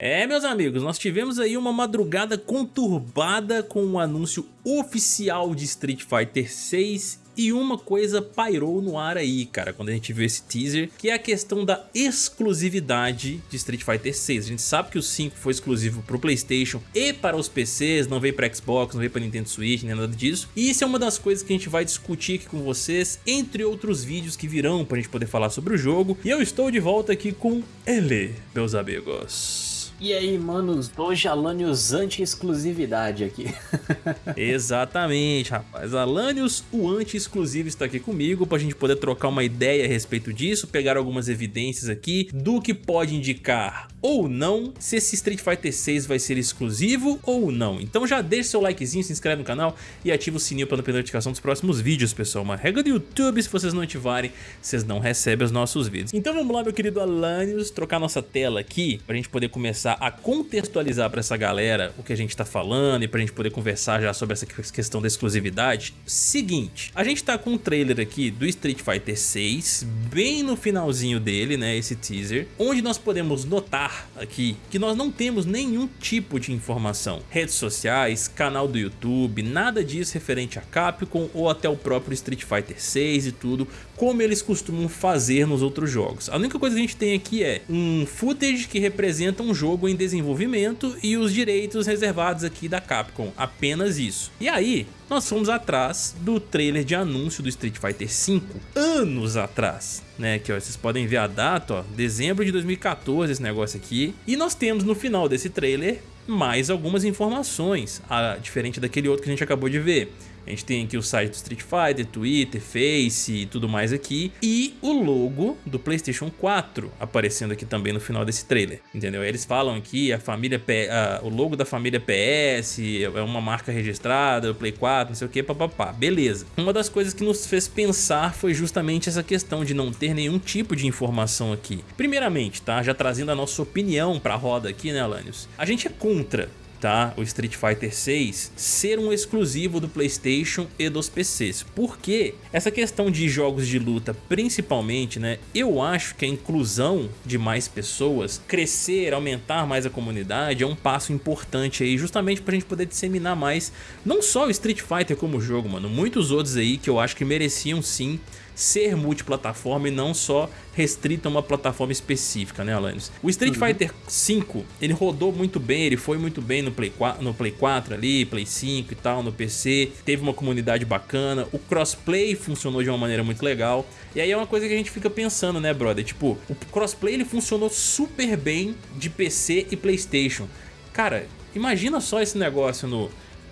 É, meus amigos, nós tivemos aí uma madrugada conturbada com o um anúncio oficial de Street Fighter 6 e uma coisa pairou no ar aí, cara, quando a gente viu esse teaser, que é a questão da exclusividade de Street Fighter 6. A gente sabe que o 5 foi exclusivo para o Playstation e para os PCs, não veio para Xbox, não veio para Nintendo Switch, nem nada disso. E isso é uma das coisas que a gente vai discutir aqui com vocês, entre outros vídeos que virão para a gente poder falar sobre o jogo. E eu estou de volta aqui com ele, meus amigos. E aí, manos, hoje Alanios anti-exclusividade aqui. Exatamente, rapaz. Alanios, o anti-exclusivo, está aqui comigo para a gente poder trocar uma ideia a respeito disso, pegar algumas evidências aqui do que pode indicar ou não se esse Street Fighter 6 vai ser exclusivo ou não. Então já deixa seu likezinho, se inscreve no canal e ativa o sininho para não perder notificação dos próximos vídeos, pessoal. Uma regra do YouTube, se vocês não ativarem, vocês não recebem os nossos vídeos. Então vamos lá, meu querido Alanios, trocar nossa tela aqui para a gente poder começar começar a contextualizar para essa galera o que a gente está falando e para a gente poder conversar já sobre essa questão da exclusividade, seguinte, a gente tá com um trailer aqui do Street Fighter 6, bem no finalzinho dele, né, esse teaser, onde nós podemos notar aqui que nós não temos nenhum tipo de informação, redes sociais, canal do YouTube, nada disso referente a Capcom ou até o próprio Street Fighter 6 e tudo, como eles costumam fazer nos outros jogos. A única coisa que a gente tem aqui é um footage que representa um jogo jogo em desenvolvimento e os direitos reservados aqui da Capcom, apenas isso. E aí, nós fomos atrás do trailer de anúncio do Street Fighter V, anos atrás, né, que ó, vocês podem ver a data, ó, dezembro de 2014 esse negócio aqui, e nós temos no final desse trailer mais algumas informações, a, diferente daquele outro que a gente acabou de ver. A gente tem aqui o site do Street Fighter, Twitter, Face e tudo mais aqui. E o logo do Playstation 4 aparecendo aqui também no final desse trailer, entendeu? Eles falam aqui a família P, o logo da família PS, é uma marca registrada, o Play 4, não sei o que, papapá. Beleza. Uma das coisas que nos fez pensar foi justamente essa questão de não ter nenhum tipo de informação aqui. Primeiramente, tá? Já trazendo a nossa opinião pra roda aqui, né, Alanios? A gente é contra tá? O Street Fighter 6 ser um exclusivo do Playstation e dos PCs. Porque essa questão de jogos de luta, principalmente, né? Eu acho que a inclusão de mais pessoas, crescer, aumentar mais a comunidade é um passo importante aí, justamente pra gente poder disseminar mais, não só o Street Fighter como jogo, mano, muitos outros aí que eu acho que mereciam sim ser multiplataforma e não só restrito a uma plataforma específica, né, Alanis? O Street uhum. Fighter V, ele rodou muito bem, ele foi muito bem no Play, 4, no Play 4 ali, Play 5 e tal, no PC, teve uma comunidade bacana, o crossplay funcionou de uma maneira muito legal, e aí é uma coisa que a gente fica pensando, né, brother? Tipo, o crossplay ele funcionou super bem de PC e Playstation. Cara, imagina só esse negócio no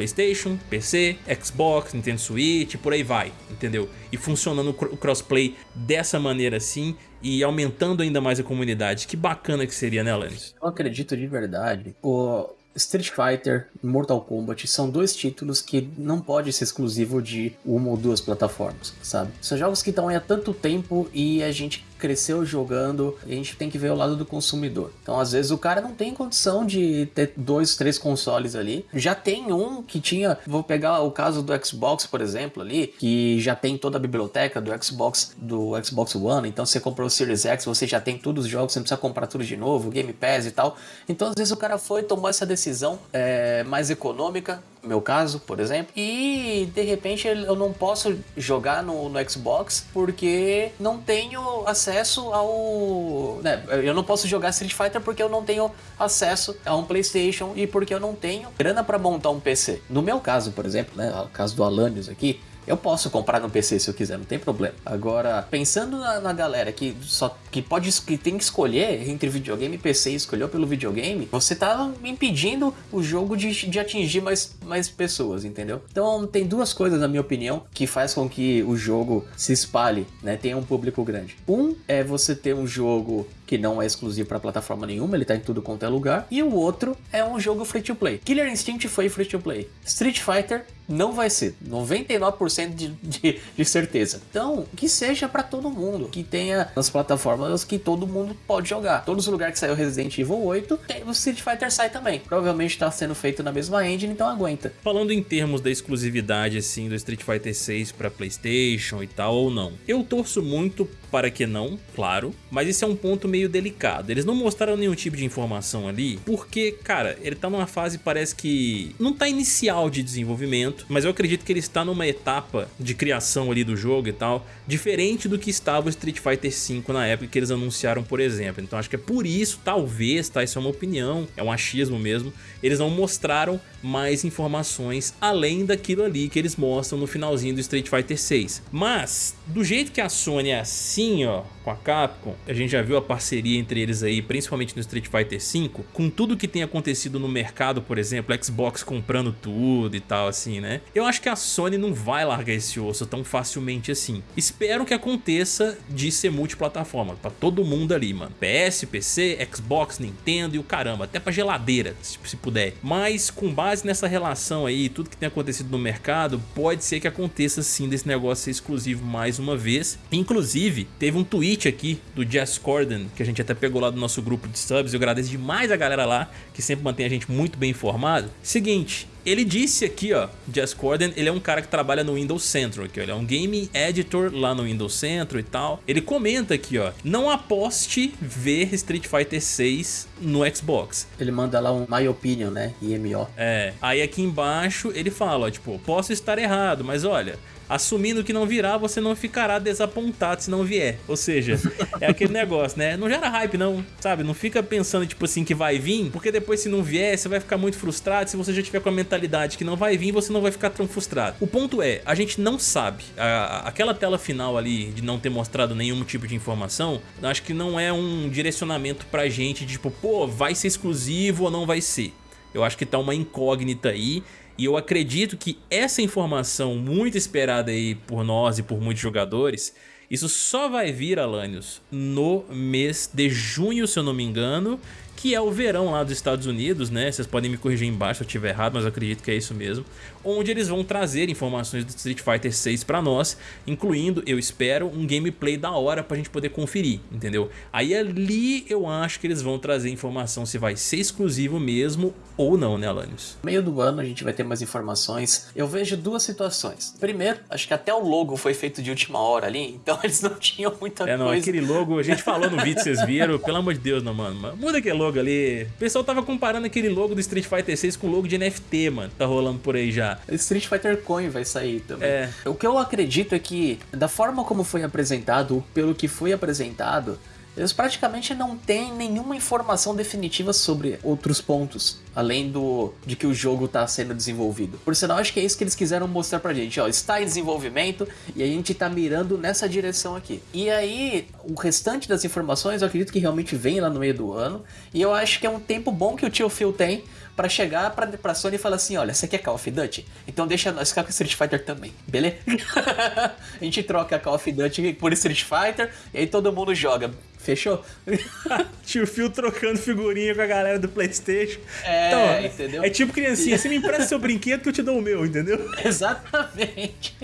Playstation, PC, Xbox, Nintendo Switch, por aí vai, entendeu? E funcionando o crossplay dessa maneira assim e aumentando ainda mais a comunidade. Que bacana que seria, né, Alanis? Eu acredito de verdade. O Street Fighter e Mortal Kombat são dois títulos que não pode ser exclusivo de uma ou duas plataformas, sabe? São jogos que estão aí há tanto tempo e a gente cresceu jogando, a gente tem que ver o lado do consumidor. Então, às vezes, o cara não tem condição de ter dois, três consoles ali. Já tem um que tinha, vou pegar o caso do Xbox, por exemplo, ali, que já tem toda a biblioteca do Xbox, do Xbox One. Então, você comprou o Series X, você já tem todos os jogos, você não precisa comprar tudo de novo, Game Pass e tal. Então, às vezes, o cara foi, tomou essa decisão é, mais econômica, meu caso, por exemplo, e de repente eu não posso jogar no, no Xbox porque não tenho acesso ao. Né, eu não posso jogar Street Fighter porque eu não tenho acesso a um PlayStation e porque eu não tenho grana para montar um PC. No meu caso, por exemplo, né, o caso do Alanios aqui, eu posso comprar no PC se eu quiser, não tem problema. Agora, pensando na, na, galera que só que pode que tem que escolher entre videogame e PC escolheu pelo videogame, você tá impedindo o jogo de, de atingir mais, mais pessoas, entendeu? Então tem duas coisas, na minha opinião, que faz com que o jogo se espalhe, né? Tenha um público grande. Um é você ter um jogo que não é exclusivo para plataforma nenhuma, ele tá em tudo quanto é lugar. E o outro é um jogo free to play. Killer Instinct foi free to play. Street Fighter não vai ser, 99% de, de, de, certeza. Então, que seja para todo mundo, que tenha nas plataformas que todo mundo pode jogar. Todos os lugares que saiu Resident Evil 8, tem, o Street Fighter sai também. Provavelmente está sendo feito na mesma engine, então aguenta. Falando em termos da exclusividade assim do Street Fighter 6 para PlayStation e tal ou não, eu torço muito para que não, claro, mas esse é um ponto meio meio delicado. Eles não mostraram nenhum tipo de informação ali, porque, cara, ele tá numa fase parece que não tá inicial de desenvolvimento, mas eu acredito que ele está numa etapa de criação ali do jogo e tal, diferente do que estava o Street Fighter V na época que eles anunciaram, por exemplo. Então acho que é por isso, talvez, tá? Isso é uma opinião, é um achismo mesmo. Eles não mostraram mais informações além daquilo ali que eles mostram no finalzinho do Street Fighter 6. Mas, do jeito que a Sony é assim, ó, com a Capcom, a gente já viu a parceria entre eles aí, principalmente no Street Fighter 5, com tudo que tem acontecido no mercado, por exemplo, Xbox comprando tudo e tal assim, né? Eu acho que a Sony não vai largar esse osso tão facilmente assim. Espero que aconteça de ser multiplataforma, pra todo mundo ali, mano. PS, PC, Xbox, Nintendo e o caramba, até pra geladeira, se, se puder. Mas com base nessa relação aí, tudo que tem acontecido no mercado, pode ser que aconteça sim desse negócio ser exclusivo mais uma vez. Inclusive, teve um tweet aqui do Jess Corden, que a gente até pegou lá do nosso grupo de subs, eu agradeço demais a galera lá, que sempre mantém a gente muito bem informado. Seguinte, ele disse aqui, ó, Jess Corden, ele é um cara que trabalha no Windows Central, aqui, ó, ele é um game editor lá no Windows Central e tal. Ele comenta aqui, ó, não aposte ver Street Fighter 6 no Xbox. Ele manda lá um My Opinion, né, IMO. É, aí aqui embaixo ele fala, ó, tipo, posso estar errado, mas olha, assumindo que não virá, você não ficará desapontado se não vier. Ou seja, é aquele negócio, né? Não gera hype não, sabe? Não fica pensando, tipo assim, que vai vir, porque depois se não vier, você vai ficar muito frustrado. Se você já tiver com a mentalidade que não vai vir, você não vai ficar tão frustrado. O ponto é, a gente não sabe. A, aquela tela final ali, de não ter mostrado nenhum tipo de informação, acho que não é um direcionamento pra gente, de, tipo, pô, vai ser exclusivo ou não vai ser. Eu acho que tá uma incógnita aí e eu acredito que essa informação muito esperada aí por nós e por muitos jogadores, isso só vai vir, Alanios, no mês de junho, se eu não me engano, que é o verão lá dos Estados Unidos, né? Vocês podem me corrigir embaixo se eu estiver errado, mas eu acredito que é isso mesmo. Onde eles vão trazer informações do Street Fighter 6 pra nós, incluindo, eu espero, um gameplay da hora pra gente poder conferir, entendeu? Aí ali eu acho que eles vão trazer informação se vai ser exclusivo mesmo ou não, né, Alanios? No meio do ano a gente vai ter mais informações. Eu vejo duas situações. Primeiro, acho que até o logo foi feito de última hora ali, então eles não tinham muita é, não, coisa. aquele logo, a gente falou no vídeo, vocês viram, pelo amor de Deus, não, mano. Muda aquele logo ali. O pessoal tava comparando aquele logo do Street Fighter 6 com o logo de NFT, mano. Tá rolando por aí já. Street Fighter Coin vai sair também. É. O que eu acredito é que, da forma como foi apresentado, pelo que foi apresentado, eles praticamente não têm nenhuma informação definitiva sobre outros pontos, além do de que o jogo está sendo desenvolvido. Por sinal, acho que é isso que eles quiseram mostrar pra gente, ó, está em desenvolvimento e a gente tá mirando nessa direção aqui. E aí, o restante das informações eu acredito que realmente vem lá no meio do ano, e eu acho que é um tempo bom que o tio Phil tem para chegar pra, pra Sony e falar assim, olha, você quer Call of Duty? Então deixa nós ficar com Street Fighter também, beleza? a gente troca Call of Duty por Street Fighter e aí todo mundo joga. Fechou? Tio Phil trocando figurinha com a galera do Playstation. É, Então, entendeu? É tipo criancinha, você me empresta seu brinquedo que eu te dou o meu, entendeu? Exatamente.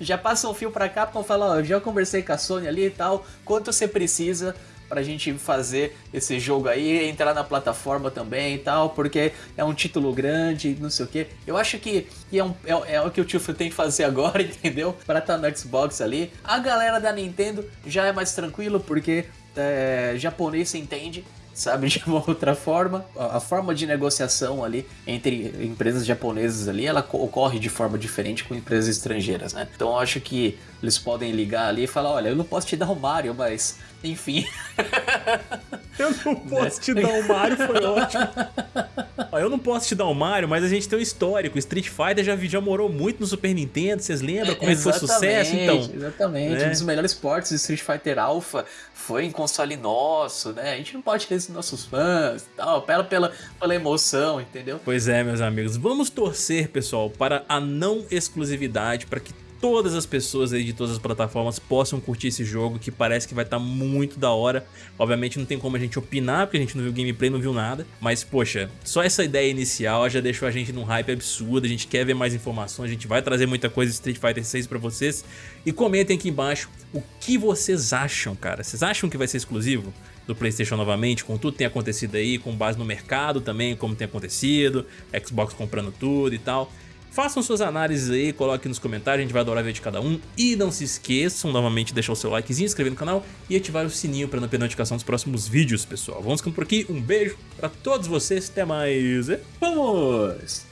Já passa um fio pra cá pra falar, ó, eu já conversei com a Sony ali e tal, quanto você precisa pra gente fazer esse jogo aí, entrar na plataforma também e tal, porque é um título grande, não sei o que. Eu acho que, é, um- é- é o que o tio Phil tem que fazer agora, entendeu? Pra estar no Xbox ali. A galera da Nintendo já é mais tranquilo, porque é, japonês se entende, sabe, de uma outra forma. A, a forma de negociação ali entre empresas japonesas ali, ela co- ocorre de forma diferente com empresas estrangeiras, né? Então eu acho que eles podem ligar ali e falar, olha, eu não posso te dar o Mario, mas enfim. Eu não posso te dar o Mario, foi ótimo. Eu não posso te dar o Mario, mas a gente tem um histórico. Street Fighter já, já morou muito no Super Nintendo, vocês lembram como é que foi sucesso? Então, Exatamente, né? um dos melhores portes de Street Fighter Alpha foi em console nosso, né? A gente não pode ter esses nossos fãs e tal, pela, pela, pela emoção, entendeu? Pois é, meus amigos. Vamos torcer, pessoal, para a não exclusividade, para que todas as pessoas aí de todas as plataformas possam curtir esse jogo, que parece que vai estar muito da hora. Obviamente não tem como a gente opinar, porque a gente não viu gameplay, não viu nada. Mas, poxa, só essa ideia inicial já deixou a gente num hype absurdo. A gente quer ver mais informações, a gente vai trazer muita coisa de Street Fighter 6 pra vocês. E comentem aqui embaixo o que vocês acham, cara. Vocês acham que vai ser exclusivo? do Playstation novamente, com tudo que tem acontecido aí, com base no mercado também, como tem acontecido, Xbox comprando tudo e tal. Façam suas análises aí, coloquem nos comentários, a gente vai adorar ver de cada um. E não se esqueçam novamente de deixar o seu likezinho, inscrever no canal e ativar o sininho para não perder notificação dos próximos vídeos, pessoal. Vamos ficando por aqui, um beijo para todos vocês, até mais. Vamos!